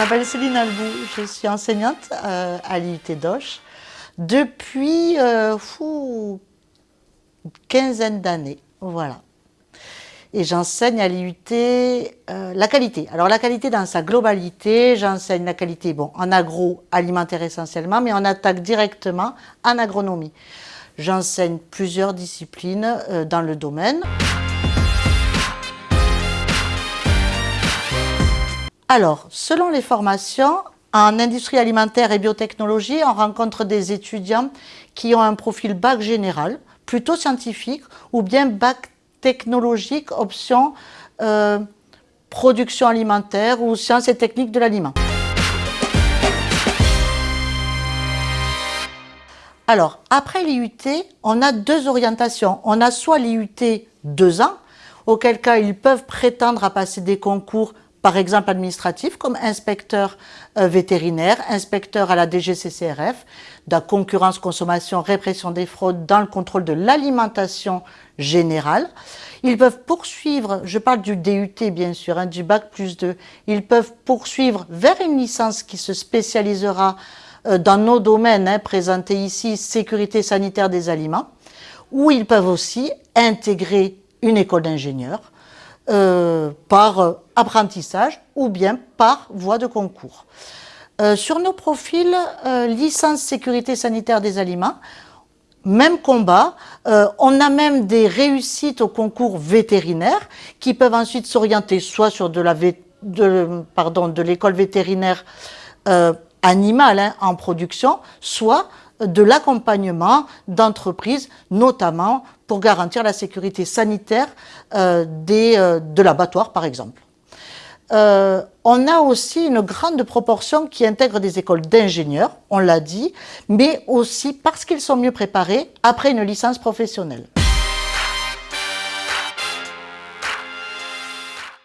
Je m'appelle Céline Albou, je suis enseignante euh, à l'IUT d'Auch depuis euh, fou, une quinzaine d'années. Voilà. Et j'enseigne à l'IUT euh, la qualité. Alors la qualité dans sa globalité, j'enseigne la qualité bon, en agroalimentaire essentiellement, mais on attaque directement en agronomie. J'enseigne plusieurs disciplines dans le domaine. Alors, selon les formations, en industrie alimentaire et biotechnologie, on rencontre des étudiants qui ont un profil bac général, plutôt scientifique, ou bien bac technologique, option euh, production alimentaire ou sciences et techniques de l'aliment. Alors, après l'IUT, on a deux orientations. On a soit l'IUT deux ans, auquel cas ils peuvent prétendre à passer des concours par exemple administratif, comme inspecteur euh, vétérinaire, inspecteur à la DGCCRF, de la concurrence, consommation, répression des fraudes dans le contrôle de l'alimentation générale. Ils peuvent poursuivre, je parle du DUT bien sûr, hein, du bac plus 2, ils peuvent poursuivre vers une licence qui se spécialisera euh, dans nos domaines hein, présentés ici, sécurité sanitaire des aliments, ou ils peuvent aussi intégrer une école d'ingénieurs, euh, par euh, apprentissage ou bien par voie de concours. Euh, sur nos profils, licence sécurité sanitaire des aliments, même combat, on a même des réussites au concours vétérinaire qui peuvent ensuite s'orienter soit sur de l'école vétérinaire animale hein, en production, soit de l'accompagnement d'entreprises, notamment pour garantir la sécurité sanitaire euh, des, euh, de l'abattoir, par exemple. Euh, on a aussi une grande proportion qui intègre des écoles d'ingénieurs, on l'a dit, mais aussi parce qu'ils sont mieux préparés après une licence professionnelle.